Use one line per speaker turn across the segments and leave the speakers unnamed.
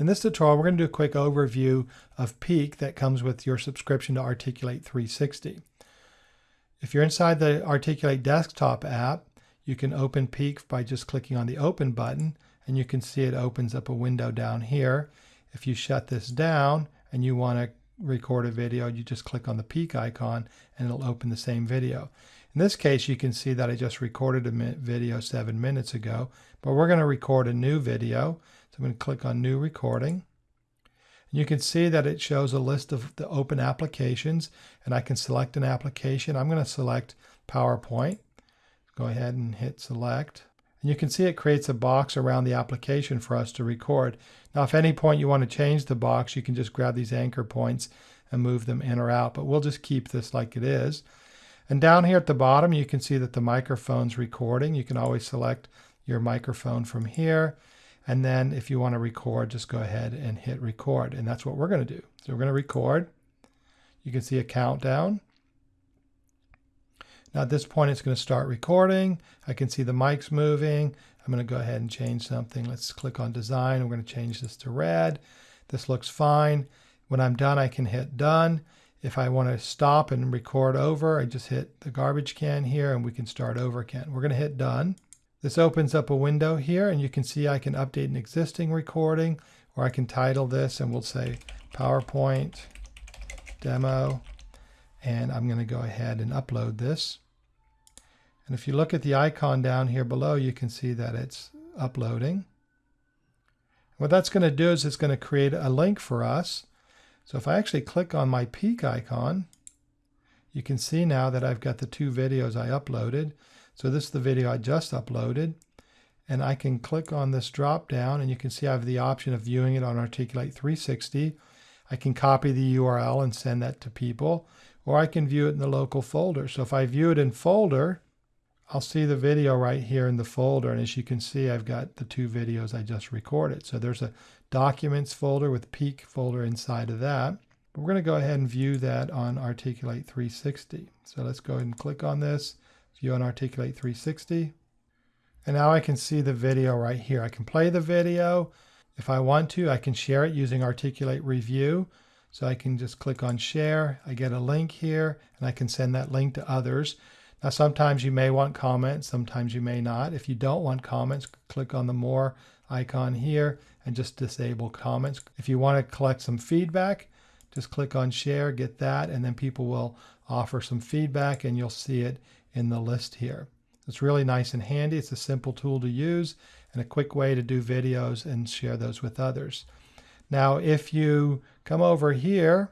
In this tutorial, we're going to do a quick overview of Peek that comes with your subscription to Articulate 360. If you're inside the Articulate desktop app, you can open Peek by just clicking on the Open button, and you can see it opens up a window down here. If you shut this down and you want to record a video, you just click on the Peek icon and it'll open the same video. In this case, you can see that I just recorded a video seven minutes ago, but we're going to record a new video. I'm going to click on New Recording. And you can see that it shows a list of the open applications, and I can select an application. I'm going to select PowerPoint. Go ahead and hit Select. And you can see it creates a box around the application for us to record. Now, if any point you want to change the box, you can just grab these anchor points and move them in or out, but we'll just keep this like it is. And down here at the bottom, you can see that the microphone's recording. You can always select your microphone from here. And then if you want to record, just go ahead and hit record. And that's what we're going to do. So we're going to record. You can see a countdown. Now at this point, it's going to start recording. I can see the mics moving. I'm going to go ahead and change something. Let's click on design. We're going to change this to red. This looks fine. When I'm done, I can hit done. If I want to stop and record over, I just hit the garbage can here and we can start over again. We're going to hit done. This opens up a window here and you can see I can update an existing recording or I can title this and we'll say PowerPoint demo and I'm going to go ahead and upload this. And if you look at the icon down here below, you can see that it's uploading. What that's going to do is it's going to create a link for us. So if I actually click on my Peek icon, you can see now that I've got the two videos I uploaded. So this is the video I just uploaded. And I can click on this drop down and you can see I have the option of viewing it on Articulate 360. I can copy the URL and send that to people, or I can view it in the local folder. So if I view it in folder, I'll see the video right here in the folder. And as you can see, I've got the two videos I just recorded. So there's a documents folder with Peek folder inside of that. We're going to go ahead and view that on Articulate 360. So let's go ahead and click on this view on Articulate 360. And now I can see the video right here. I can play the video. If I want to, I can share it using Articulate Review. So I can just click on share. I get a link here and I can send that link to others. Now, sometimes you may want comments, sometimes you may not. If you don't want comments, click on the more icon here and just disable comments. If you want to collect some feedback, just click on share, get that, and then people will offer some feedback and you'll see it in the list here. It's really nice and handy. It's a simple tool to use and a quick way to do videos and share those with others. Now, if you come over here,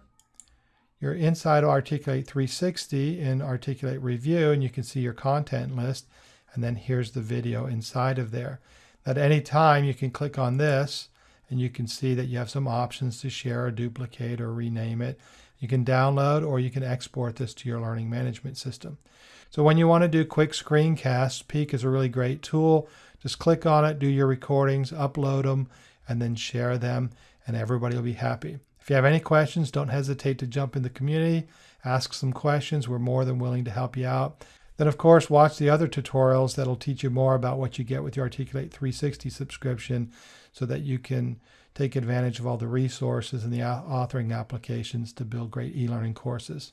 you're inside Articulate 360 in Articulate Review, and you can see your content list. And then here's the video inside of there. At any time, you can click on this, and you can see that you have some options to share or duplicate or rename it. You can download or you can export this to your learning management system. So when you want to do quick screencasts, Peek is a really great tool. Just click on it, do your recordings, upload them, and then share them, and everybody will be happy. If you have any questions, don't hesitate to jump in the community, ask some questions. We're more than willing to help you out. Then, of course, watch the other tutorials that'll teach you more about what you get with your Articulate 360 subscription so that you can take advantage of all the resources and the authoring applications to build great e-learning courses.